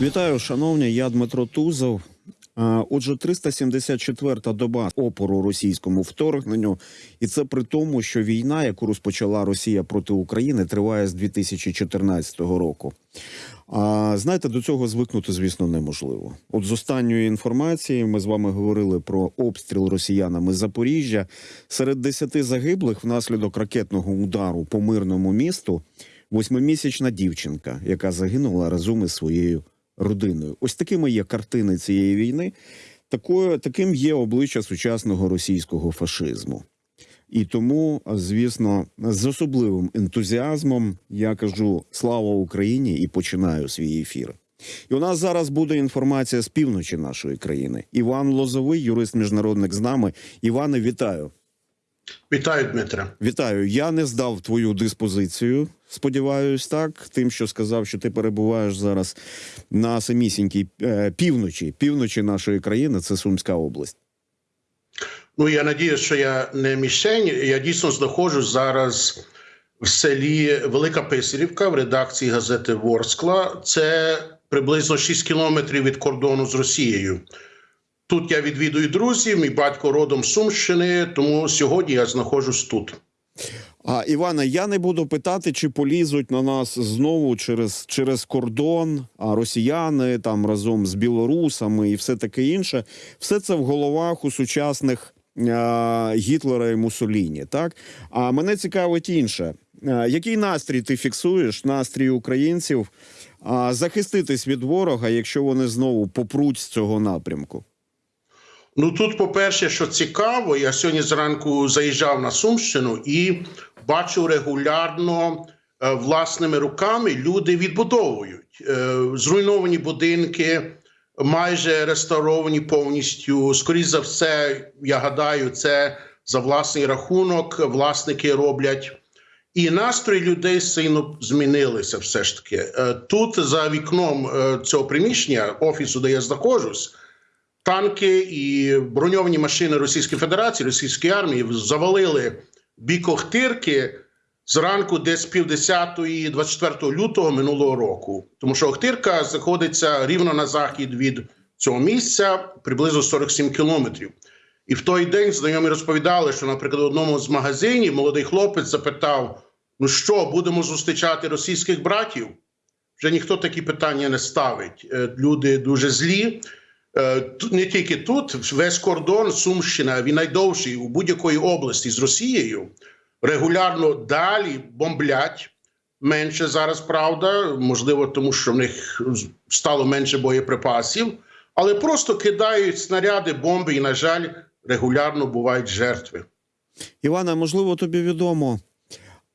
Вітаю, шановні. Я Дмитро Тузов. Отже, 374-та доба опору російському вторгненню, і це при тому, що війна, яку розпочала Росія проти України, триває з 2014 року. А знаєте, до цього звикнути, звісно, неможливо. От з останньої інформації ми з вами говорили про обстріл росіянами Запоріжжя. Серед 10 загиблих внаслідок ракетного удару по мирному місту восьмимісячна дівчинка, яка загинула разом із своєю родиною. Ось такими є картини цієї війни. Такою, таким є обличчя сучасного російського фашизму. І тому, звісно, з особливим ентузіазмом я кажу слава Україні і починаю свій ефір. І у нас зараз буде інформація з півночі нашої країни. Іван Лозовий, юрист міжнародник з нами. Іване, вітаю. Вітаю, Дмитре. Вітаю. Я не здав твою диспозицію. Сподіваюсь, так. Тим, що сказав, що ти перебуваєш зараз на самісінькій е, півночі, півночі нашої країни, це Сумська область. Ну я надіюсь, що я не мішень. Я дійсно знаходжусь зараз в селі Велика Писарівка в редакції газети Ворскла. Це приблизно 6 кілометрів від кордону з Росією. Тут я відвідую друзів, мій батько родом Сумщини, тому сьогодні я знаходжусь тут. А Іване, я не буду питати, чи полізуть на нас знову через, через кордон, а росіяни там разом з білорусами і все таке інше. Все це в головах у сучасних а, Гітлера і Муссоліні. Так а мене цікавить інше. А, який настрій ти фіксуєш? Настрій українців а, захиститись від ворога, якщо вони знову попруть з цього напрямку? Ну тут, по-перше, що цікаво, я сьогодні зранку заїжджав на Сумщину і бачу регулярно е, власними руками люди відбудовують е, зруйновані будинки, майже реставровані повністю. Скоріше за все, я гадаю, це за власний рахунок власники роблять. І настрої людей сильно змінилися. Все ж таки, Е, тут за вікном цього приміщення офісу, де я знаходжусь танки і броньовані машини Російської Федерації, Російської армії завалили бік Охтирки зранку, десь півдесятої, 24 лютого минулого року. Тому що Охтирка знаходиться рівно на захід від цього місця, приблизно 47 кілометрів. І в той день знайомі розповідали, що, наприклад, в одному з магазинів молодий хлопець запитав: ну що, будемо зустрічати російських братів? Вже ніхто такі питання не ставить. Е, Люди дуже злі. Е, не тільки тут, весь кордон Сумщина, він найдовший у будь-якої області з Росією. Регулярно далі бомблять. Менше зараз, правда, можливо, тому що в них стало менше боєприпасів, але просто кидають снаряди, бомби, і, на жаль, регулярно бувають жертви. Іване, можливо, тобі відомо.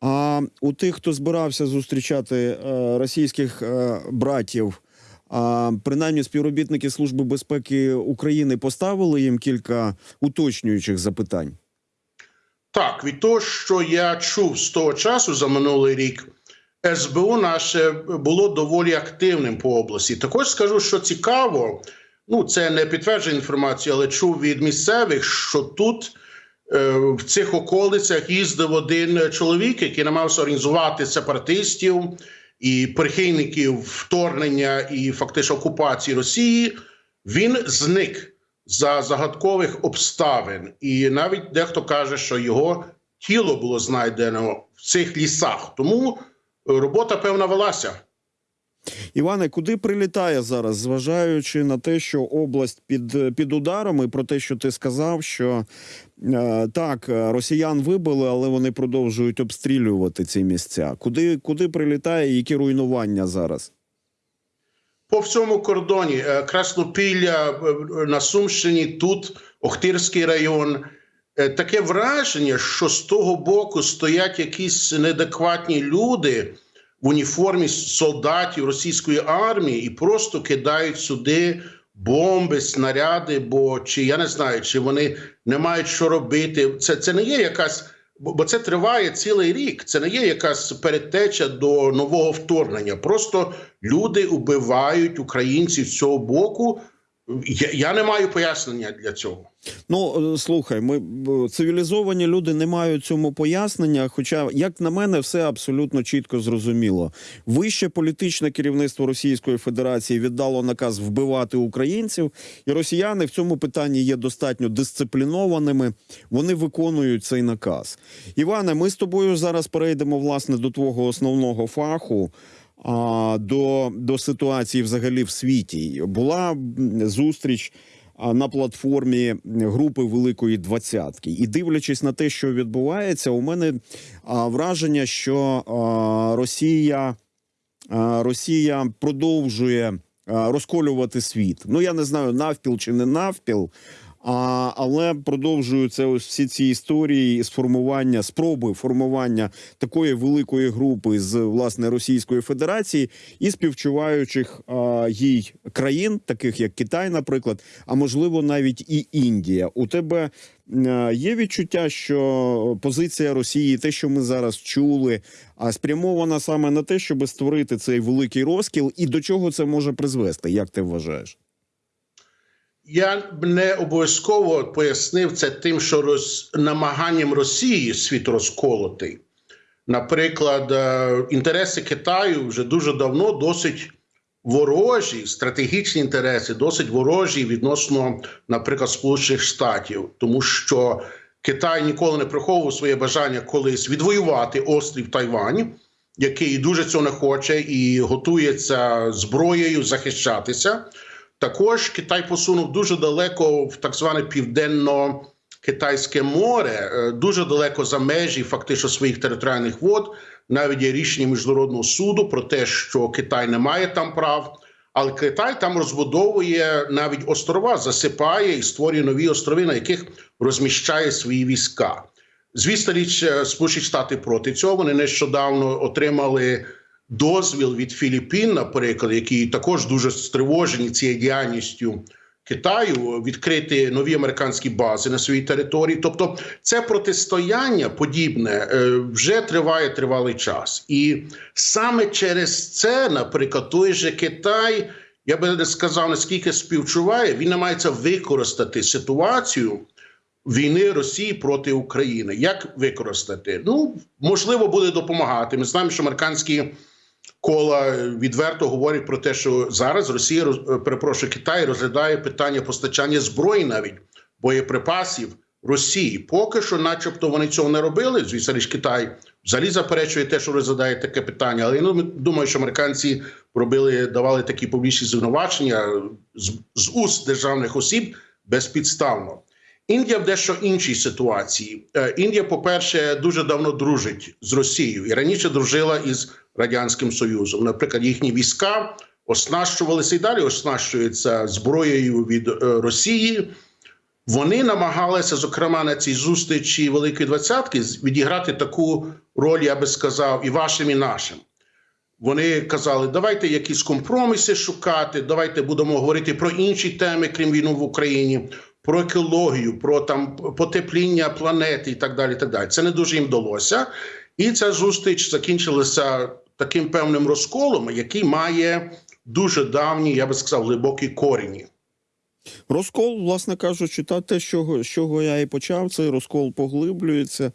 А у тих, хто збирався зустрічати е, російських е, братів, а принаймні співробітники Служби безпеки України поставили їм кілька уточнюючих запитань. Так, від того, що я чув з того часу за минулий рік, СБУ наше було доволі активним по області. Також скажу, що цікаво, ну це не підтверджена інформація, але чув від місцевих, що тут е, в цих околицях їздив один чоловік, який намагався організувати сепаратистів і прихильників вторгнення і фактично окупації Росії. Він зник за загадкових обставин, і навіть дехто каже, що його тіло було знайдено в цих лісах. Тому робота певна велася. Іване, куди прилітає зараз, зважаючи на те, що область під, під ударом, і про те, що ти сказав, що е, так, росіян вибили, але вони продовжують обстрілювати ці місця. Куди, куди прилітає, які руйнування зараз? По всьому кордоні е, Краснопілля е, на Сумщині, тут Охтирський район. Е, Таке враження, що з того боку стоять якісь неадекватні люди в уніформі солдатів російської армії і просто кидають сюди бомби, снаряди. Бо чи я не знаю, чи вони не мають що робити. Це, це не є якась. Бо це триває цілий рік. Це не є якась передтеча до нового вторгнення. Просто люди убивають українців з цього боку, Я, я не маю пояснення для цього. Ну е, слухай, ми цивілізовані люди не мають цьому пояснення. Хоча, як на мене, все абсолютно чітко зрозуміло. Вище політичне керівництво Російської Федерації віддало наказ вбивати українців, і росіяни в цьому питанні є достатньо дисциплінованими. Вони виконують цей наказ. Іване, ми з тобою зараз перейдемо власне до твого основного фаху. До, до ситуації взагалі в світі була зустріч на платформі групи Великої Двадцятки. І дивлячись на те, що відбувається, у мене враження, що Росія, Росія продовжує розколювати світ. Ну я не знаю, навпіл чи не навпіл. А, але продовжуються ось всі ці історії з формування спроби формування такої великої групи з власне Російської Федерації і співчуваючих а, їй країн, таких як Китай, наприклад, а можливо навіть і Індія. У тебе є відчуття, що позиція Росії, те, що ми зараз чули, а спрямована саме на те, щоб створити цей великий розкіл, і до чого це може призвести? Як ти вважаєш? Я не обов'язково пояснив це тим, що роз... намаганням Росії світ розколотий. Наприклад, е, інтереси Китаю вже дуже давно досить ворожі, стратегічні інтереси, досить ворожі відносно, наприклад, Сполучених Штатів, тому що Китай ніколи не приховував своє бажання колись відвоювати острів Тайвань, який дуже цього не хоче і готується зброєю захищатися. Також Китай посунув дуже далеко в так зване південно-китайське море, е, дуже далеко за межі фактично своїх територіальних вод. Навіть є рішення міжнародного суду про те, що Китай не має там прав, але Китай там розбудовує навіть острова, засипає і створює нові острови, на яких розміщає свої війська. Звісно, річ е, Сполучені Штати проти цього. Вони нещодавно отримали дозвіл від Філіппін, наприклад, які також дуже стривожені цією діяльністю Китаю, відкрити нові американські бази на своїй території. Тобто, це протистояння подібне е, вже триває тривалий час, і саме через це, наприклад, той же Китай. Я би не сказав, наскільки співчуває, він намагається використати ситуацію війни Росії проти України. Як використати? Ну можливо, буде допомагати. Ми знаємо, що американські кола відверто говорять про те, що зараз Росія е, перепрошую, Китай розглядає питання постачання зброї, навіть боєприпасів Росії. Поки що, начебто, вони цього не робили. Звісно, ж Китай взагалі заперечує те, що розглядає таке питання. Але я ну, думаю, що американці робили, давали такі публічні звинувачення з, з уст державних осіб безпідставно. Індія в дещо іншій ситуації. Е, Індія, по-перше, дуже давно дружить з Росією і раніше дружила із Радянським Союзом. Наприклад, їхні війська оснащувалися і далі оснащуються зброєю від е, Росії. Вони намагалися, зокрема, на цій зустрічі Великої Двадцятки відіграти таку роль, я би сказав, і вашим, і нашим. Вони казали, давайте якісь компроміси шукати, давайте будемо говорити про інші теми, крім війну в Україні, про екологію, про там потепління планети і так далі. так далі. Це не дуже їм вдалося. І ця зустріч закінчилася таким певним розколом, який має дуже давні, я би сказав, глибокі корені. Розкол, власне кажучи, та те, з чого, я і почав, цей розкол поглиблюється.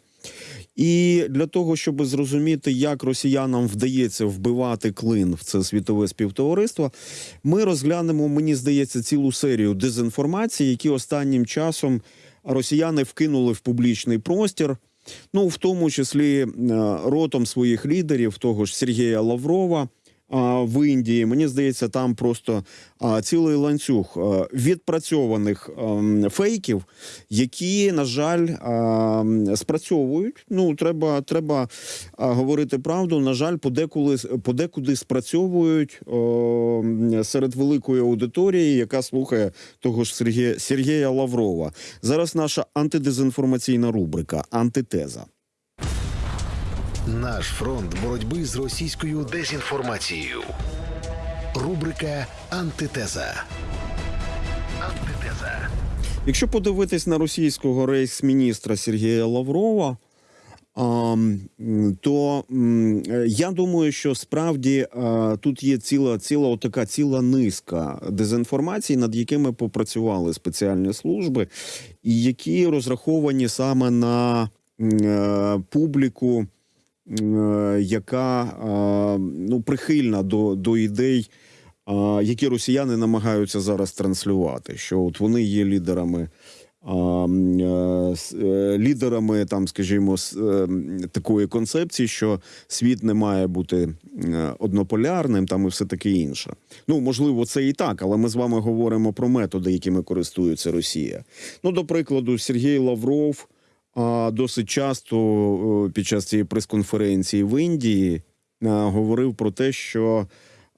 І для того, щоб зрозуміти, як росіянам вдається вбивати клин в це світове співтовариство, ми розглянемо, мені здається, цілу серію дезінформації, які останнім часом росіяни вкинули в публічний простір. Ну, в тому числі е, ротом своїх лідерів, того ж Сергія Лаврова в Індії. Мені здається, там просто цілий ланцюг відпрацьованих фейків, які, на жаль, спрацьовують. Ну, треба, треба говорити правду. На жаль, подекуди, подекуди спрацьовують серед великої аудиторії, яка слухає того ж Сергія, Сергія Лаврова. Зараз наша антидезінформаційна рубрика Антитеза. Наш фронт боротьби з російською дезінформацією. Рубрика Антитеза. Антитеза. Якщо подивитись на російського рейс-міністра Сергія Лаврова, то е, я думаю, що справді тут є ціла ціла така ціла низка дезінформацій, над якими попрацювали спеціальні служби, і які розраховані саме на е, публіку, е, яка ну прихильна до, до ідей, а, які росіяни намагаються зараз транслювати. Що от вони є лідерами е, е, лідерами, там, скажімо, е, такої концепції, що світ не має бути е, однополярним, там і все таке інше. Ну, можливо, це і так, але ми з вами говоримо про методи, якими користується Росія. Ну, до прикладу, Сергій Лавров досить часто е, під час цієї прес-конференції в Індії говорив про те, що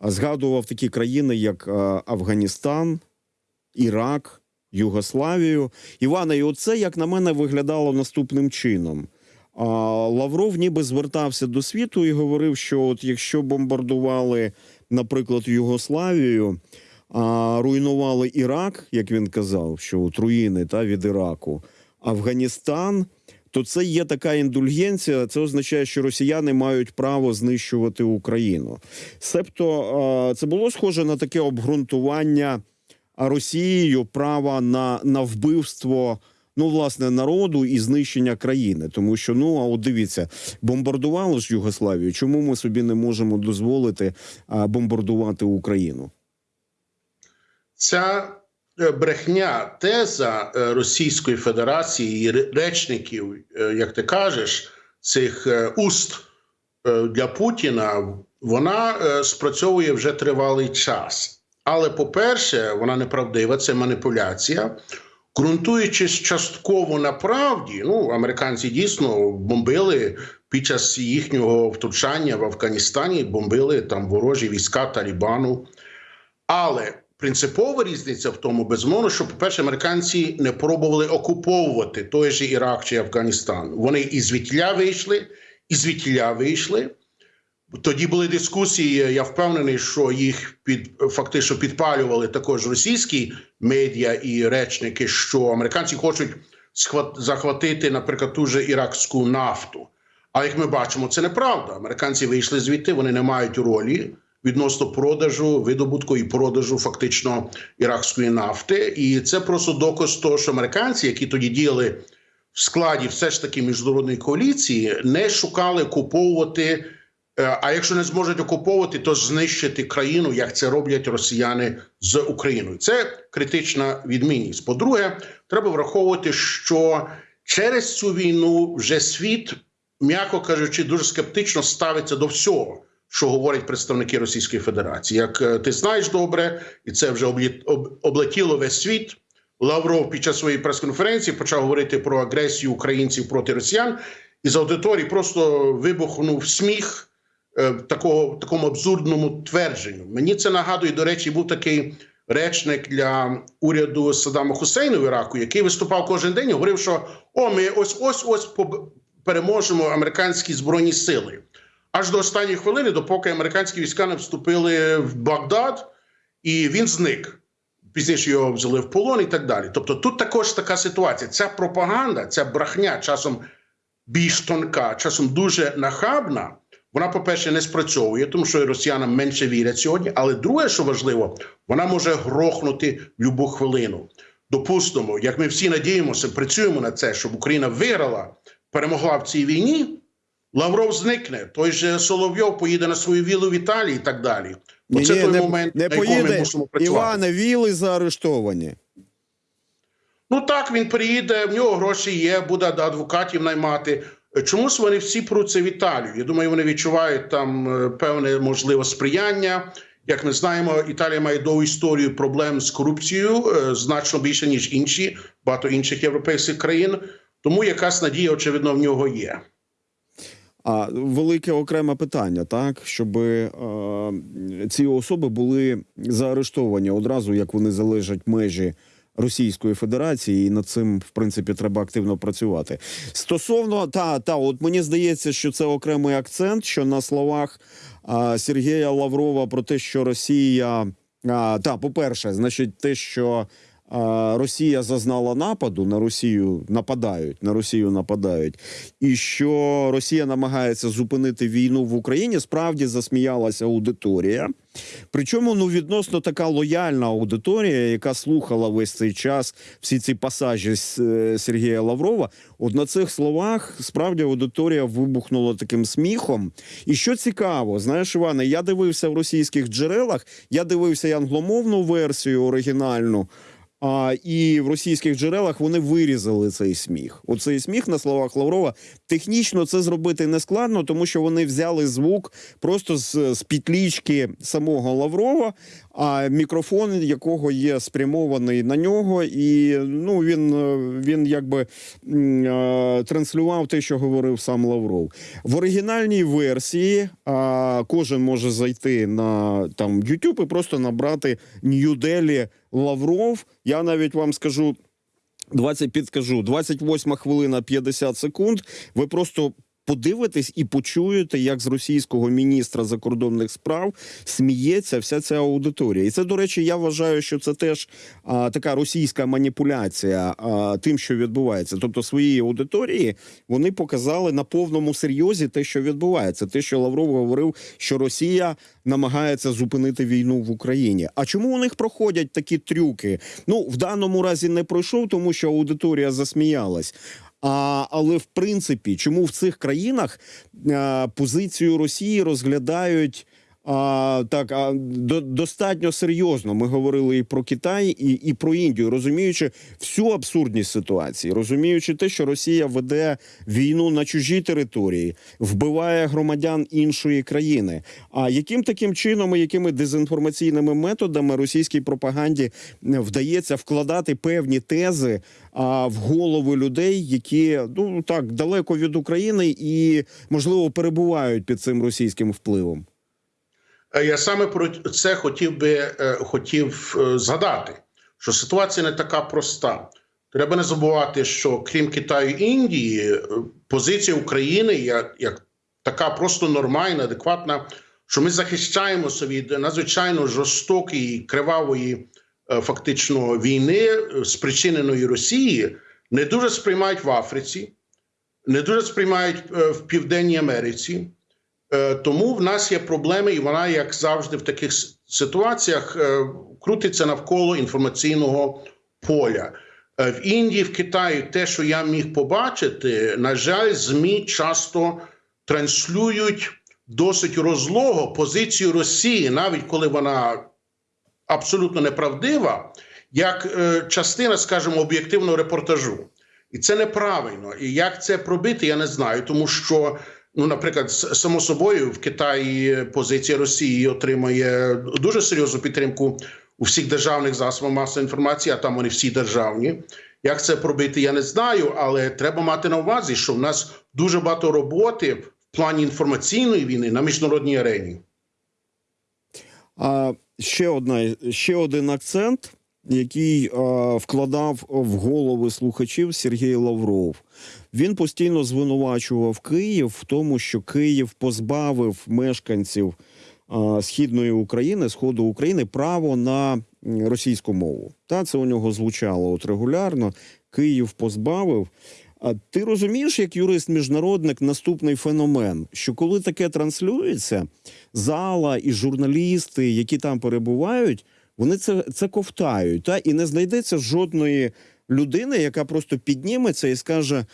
згадував такі країни, як Афганістан, Ірак. Югославію. Івана, і оце, як на мене, виглядало наступним чином. А, Лавров ніби звертався до світу і говорив, що от якщо бомбардували, наприклад, Югославію, а, руйнували Ірак, як він казав, що от руїни та, від Іраку, Афганістан, то це є така індульгенція. Це означає, що росіяни мають право знищувати Україну. Себто це було схоже на таке обґрунтування Росією права на, на вбивство. Ну, власне, народу і знищення країни, тому що ну а от дивіться, бомбардували ж Югославію. Чому ми собі не можемо дозволити бомбардувати Україну? Ця брехня, теза е, Російської Федерації і речників, е, як ти кажеш, цих е, уст е, для Путіна, вона е, спрацьовує вже тривалий час. Але, по-перше, вона неправдива, це маніпуляція. Ґрунтуючись частково на правді, ну американці дійсно бомбили під час їхнього втручання в Афганістані, бомбили там ворожі війська Талібану. Але принципова різниця в тому, безумовно, що, по-перше, американці не пробували окуповувати той же Ірак чи Афганістан. Вони і звідтіля вийшли, і звідтіля вийшли. Тоді були дискусії. Я впевнений, що їх під фактично підпалювали також російські медіа і речники, що американці хочуть захватити, наприклад, ту же іракську нафту. Але як ми бачимо, це неправда. Американці вийшли звідти, вони не мають ролі відносно продажу, видобутку і продажу фактично іракської нафти. І це просто доказ того, що американці, які тоді діяли в складі все ж таки міжнародної коаліції, не шукали куповувати. Е, А якщо не зможуть окуповувати, то знищити країну, як це роблять росіяни з Україною. Це критична відмінність. По-друге, треба враховувати, що через цю війну вже світ, м'яко кажучи, дуже скептично ставиться до всього, що говорять представники Російської Федерації. Як е, ти знаєш добре, і це вже облетіло весь світ. Лавров під час своєї прес-конференції почав говорити про агресію українців проти росіян, і з аудиторії просто вибухнув сміх е, такого такому абсурдному твердженню. Мені це нагадує, до речі, був такий речник для уряду Саддама Хусейна в Іраку, який виступав кожен день і говорив, що о, ми ось ось ось переможемо американські збройні сили. Аж до останньої хвилини, допоки американські війська не вступили в Багдад, і він зник. Пізніше його взяли в полон і так далі. Тобто, тут також така ситуація. Ця пропаганда, ця брехня часом більш тонка, часом дуже нахабна. Вона, по-перше, не спрацьовує, тому що росіянам менше вірять сьогодні. Але друге, що важливо, вона може грохнути в будь-яку хвилину. Допустимо, як ми всі надіємося, працюємо на це, щоб Україна виграла, перемогла в цій війні. Лавров зникне, той же Соловйов поїде на свою вілу в Італії і так далі. Оце той не, момент, не на якому ми мусимо працювати. Іване, віли заарештовані. Ну так, він приїде, в нього гроші є, буде адвокатів наймати. Чомусь вони всі пруться в Італію. Я думаю, вони відчувають там е, певне можливе сприяння. Як ми знаємо, Італія має довгу історію проблем з корупцією е, значно більше ніж інші, багато інших європейських країн. Тому якась надія, очевидно, в нього є. А велике окреме питання, так щоб е, ці особи були заарештовані одразу, як вони залежать межі Російської Федерації, і над цим в принципі треба активно працювати. Стосовно та та, от мені здається, що це окремий акцент, що на словах а, Сергія Лаврова про те, що Росія а, та, по перше, значить, те, що Росія зазнала нападу на Росію нападають, на Росію нападають, і що Росія намагається зупинити війну в Україні, справді засміялася аудиторія. Причому ну відносно така лояльна аудиторія, яка слухала весь цей час всі ці пасажі е, Сергія Лаврова. От на цих словах справді аудиторія вибухнула таким сміхом. І що цікаво, знаєш, Іване, я дивився в російських джерелах, я дивився і англомовну версію оригінальну. А, і в російських джерелах вони вирізали цей сміх. Оцей сміх на словах Лаврова. Технічно це зробити не складно, тому що вони взяли звук просто з, з пітлічки самого Лаврова, а мікрофон якого є спрямований на нього, і ну він, е, він якби е, транслював те, що говорив сам Лавров. В оригінальній версії а, кожен може зайти на там YouTube і просто набрати Нью-Делі Лавров. Я навіть вам скажу. 20, підскажу, 28 хвилина 50 секунд. Ви просто подивитесь і почуєте, як з російського міністра закордонних справ сміється вся ця аудиторія. І це, до речі, я вважаю, що це теж а, така російська маніпуляція а, тим, що відбувається. Тобто своїй аудиторії вони показали на повному серйозі те, що відбувається. Те, що Лавров говорив, що Росія намагається зупинити війну в Україні. А чому у них проходять такі трюки? Ну в даному разі не пройшов, тому що аудиторія засміялась. А, але в принципі, чому в цих країнах а, позицію Росії розглядають а, так а, до, достатньо серйозно? Ми говорили і про Китай, і, і про Індію, розуміючи всю абсурдність ситуації, розуміючи те, що Росія веде війну на чужій території, вбиває громадян іншої країни. А яким таким чином, і якими дезінформаційними методами російській пропаганді вдається вкладати певні тези а, в голови людей, які ну так далеко від України і можливо перебувають під цим російським впливом? Е, Я саме про це хотів би е, хотів е, згадати, що ситуація не така проста. Треба не забувати, що крім Китаю і Індії, позиція України як, як така просто нормальна, адекватна, що ми захищаємося від надзвичайно жорстокої, кривавої фактично війни, спричиненої Росії, не дуже сприймають в Африці, не дуже сприймають в Південній Америці. Е, Тому в нас є проблеми, і вона, як завжди, в таких ситуаціях е, крутиться навколо інформаційного поля. Е, В Індії, в Китаї, те, що я міг побачити, на жаль, ЗМІ часто транслюють досить розлого позицію Росії, навіть коли вона абсолютно неправдива, як частина, скажімо, об'єктивного репортажу. І це неправильно. І як це пробити, я не знаю, тому що. Ну, наприклад, само собою в Китаї позиція Росії отримує дуже серйозну підтримку у всіх державних засобах масової інформації, а там вони всі державні. Як це пробити, я не знаю, але треба мати на увазі, що в нас дуже багато роботи в плані інформаційної війни на міжнародній арені. А ще одна ще один акцент, який а, вкладав в голови слухачів Сергій Лавров. Він постійно звинувачував Київ в тому, що Київ позбавив мешканців а, східної України, сходу України, право на російську мову. Та це у нього звучало от регулярно. Київ позбавив. А ти розумієш, як юрист-міжнародник, наступний феномен, що коли таке транслюється, зала і журналісти, які там перебувають, вони це, це ковтають. Та? І не знайдеться жодної людини, яка просто підніметься і скаже: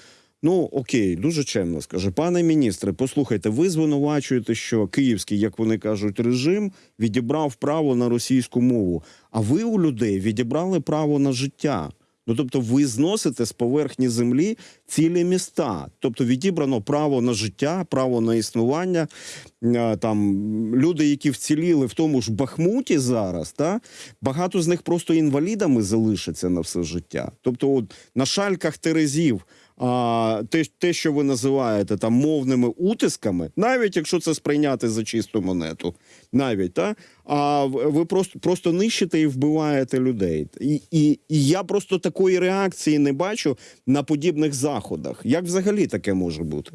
Ну окей, дуже чемно скаже, пане міністре, послухайте, ви звинувачуєте, що київський, як вони кажуть, режим відібрав право на російську мову. А ви у людей відібрали право на життя. Ну, тобто, ви зносите з поверхні землі цілі міста. Тобто відібрано право на життя, право на існування. Е, Там люди, які вціліли в тому ж Бахмуті зараз, та багато з них просто інвалідами залишаться на все життя. Тобто, от на шальках терезів. А те, те, що ви називаєте там мовними утисками, навіть якщо це сприйняти за чисту монету, навіть та а ви просто просто нищите і вбиваєте людей. І, і, і я просто такої реакції не бачу на подібних заходах. Як взагалі таке може бути?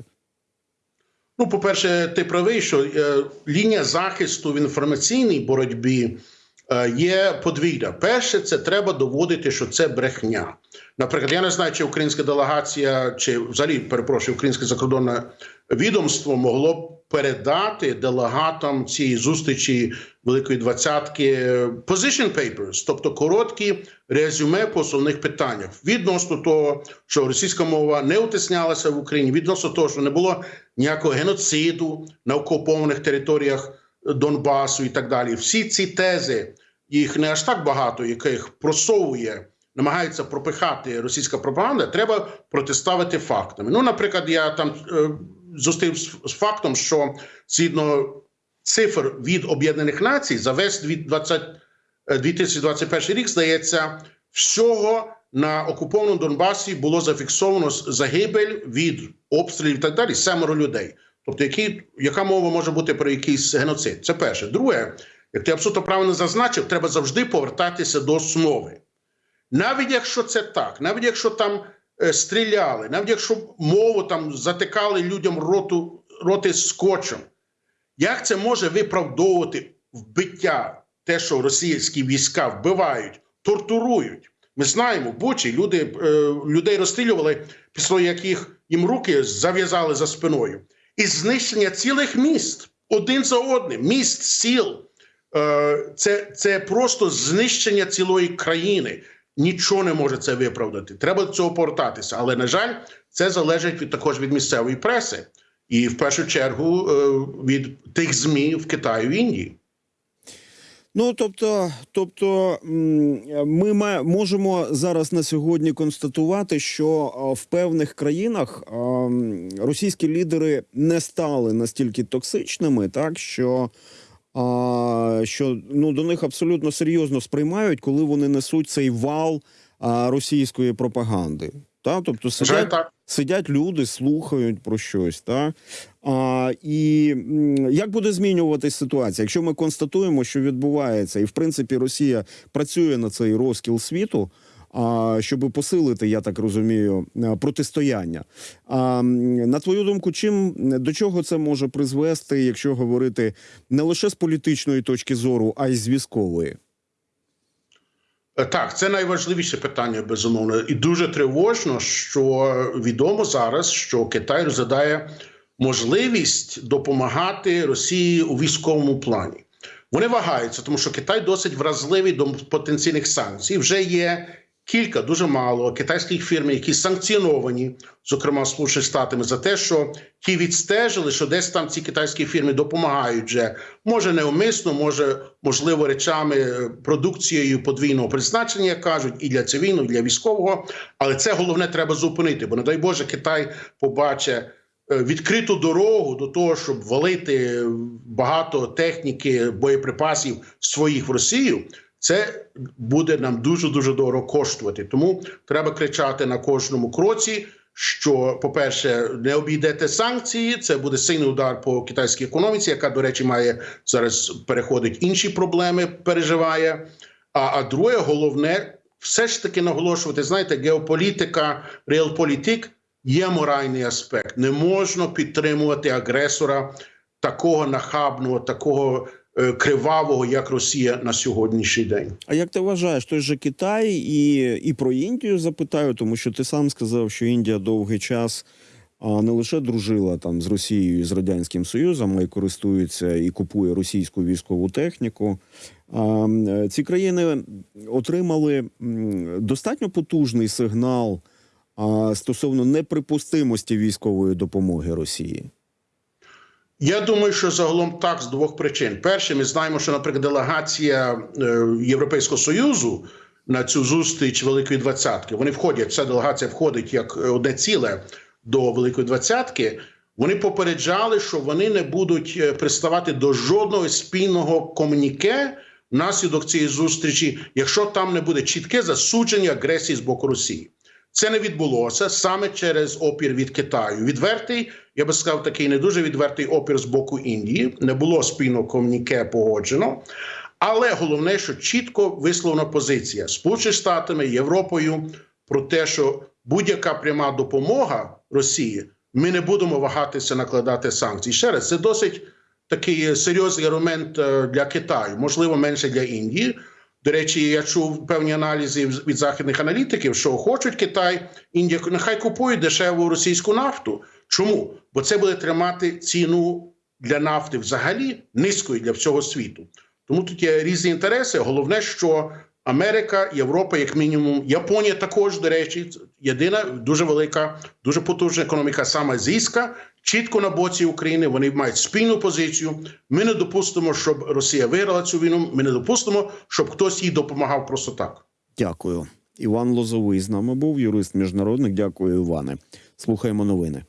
Ну, по-перше, ти правий, що е, лінія захисту в інформаційній боротьбі є подвійна. Перше, це треба доводити, що це брехня. Наприклад, я не знаю, чи українська делегація, чи взагалі перепрошую, українське закордонне відомство могло б передати делегатам цієї зустрічі Великої двадцятки е, position papers, тобто короткі резюме по основних питаннях відносно того, що російська мова не утиснялася в Україні, відносно того, що не було ніякого геноциду на окупованих територіях Донбасу і так далі. Всі ці тези, їх не аж так багато, яких просовує, намагається пропихати російська пропаганда, треба протиставити фактами. Ну, наприклад, я там е, зустрів з, фактом, що згідно цифр від Об'єднаних Націй за весь 20, е, 2021 рік, здається, всього на окупованому Донбасі було зафіксовано загибель від обстрілів і так далі семеро людей. Тобто, які, яка мова може бути про якийсь геноцид? Це перше. Друге, як ти абсолютно правильно зазначив, треба завжди повертатися до основи. Навіть якщо це так, навіть якщо там е, стріляли, навіть якщо мову там затикали людям роту, роти скотчем, як це може виправдовувати вбиття, те, що російські війська вбивають, тортурують? Ми знаємо, Бучі люди, е, людей розстрілювали, після яких їм руки зав'язали за спиною. І знищення цілих міст один за одним, міст, сіл. Е, це, це просто знищення цілої країни. Нічого не може це виправдати. Треба до цього повертатися. Але на жаль, це залежить від також від місцевої преси, і в першу чергу е, від тих змі в Китаї в Індії. Ну тобто, тобто ми можемо зараз на сьогодні констатувати, що в певних країнах російські лідери не стали настільки токсичними, так що. Що ну до них абсолютно серйозно сприймають, коли вони несуть цей вал російської пропаганди. Та тобто сидять, так. сидять люди, слухають про щось. Та? А, і як буде змінюватись ситуація, якщо ми констатуємо, що відбувається, і в принципі Росія працює на цей розкіл світу. А щоб посилити, я так розумію, е, протистояння. А на твою думку, чим до чого це може призвести, якщо говорити не лише з політичної точки зору, а й з військової? Е, Так, це найважливіше питання, безумовно, і дуже тривожно, що відомо зараз, що Китай розглядає можливість допомагати Росії у військовому плані. Вони вагаються, тому що Китай досить вразливий до потенційних санкцій. Вже є кілька, дуже мало китайських фірм, які санкціоновані, зокрема Сполученими Штатами, за те, що ті відстежили, що десь там ці китайські фірми допомагають вже, може неумисно, може можливо речами, е, продукцією подвійного призначення, як кажуть, і для цивільного, і для військового. Але це головне треба зупинити, бо не дай Боже, Китай побачить е, відкриту дорогу до того, щоб валити багато техніки, боєприпасів своїх в Росію. Це буде нам дуже дуже дорого коштувати. Тому треба кричати на кожному кроці. Що, по-перше, не обійдете санкції, це буде сильний удар по китайській економіці, яка, до речі, має зараз переходить інші проблеми, переживає. А, а друге, головне, все ж таки наголошувати: знаєте, геополітика, реалполітик є моральний аспект. Не можна підтримувати агресора такого нахабного, такого кривавого, як Росія на сьогоднішній день. А як ти вважаєш, той же Китай і, і про Індію запитаю, тому що ти сам сказав, що Індія довгий час не лише дружила там з Росією і з Радянським Союзом, а й користується і купує російську військову техніку. А, ці країни отримали достатньо потужний сигнал стосовно неприпустимості військової допомоги Росії. Я думаю, що загалом так з двох причин. Перше, ми знаємо, що, наприклад, делегація е, Європейського союзу на цю зустріч Великої Двадцятки. Вони входять. Ця делегація входить як е, одне ціле до Великої Двадцятки. Вони попереджали, що вони не будуть е, приставати до жодного спільного комуніке внаслідок цієї зустрічі, якщо там не буде чітке засудження агресії з боку Росії. Це не відбулося саме через опір від Китаю. Відвертий, я би сказав, такий не дуже відвертий опір з боку Індії. Не було спільного комуніке погоджено. Але головне, що чітко висловлена позиція Сполученими Штатами, Європою про те, що будь-яка пряма допомога Росії, ми не будемо вагатися накладати санкції. Ще раз, це досить такий серйозний аргумент е, для Китаю, можливо, менше для Індії. До речі, я чув певні аналізи від західних аналітиків, що хочуть Китай, Індія нехай купують дешеву російську нафту. Чому? Бо це буде тримати ціну для нафти взагалі низькою для всього світу. Тому тут є різні інтереси. Головне, що Америка, Європа, як мінімум, Японія також, до речі, єдина дуже велика, дуже потужна економіка, саме азійська, чітко на боці України. Вони мають спільну позицію. Ми не допустимо, щоб Росія виграла цю війну. Ми не допустимо, щоб хтось їй допомагав просто так. Дякую. Іван Лозовий з нами був, юрист міжнародник. Дякую, Іване. Слухаємо новини.